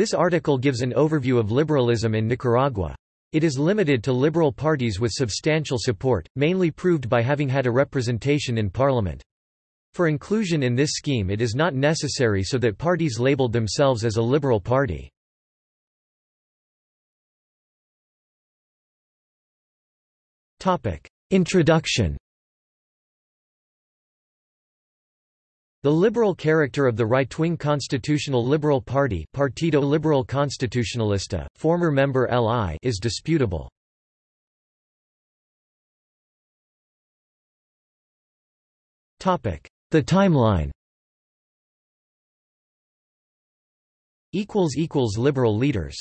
This article gives an overview of liberalism in Nicaragua. It is limited to liberal parties with substantial support, mainly proved by having had a representation in parliament. For inclusion in this scheme it is not necessary so that parties labeled themselves as a liberal party. Introduction The liberal character of the right-wing Constitutional Liberal Party Partido Liberal Constitucionalista, former member LI is disputable. The timeline. Liberal leaders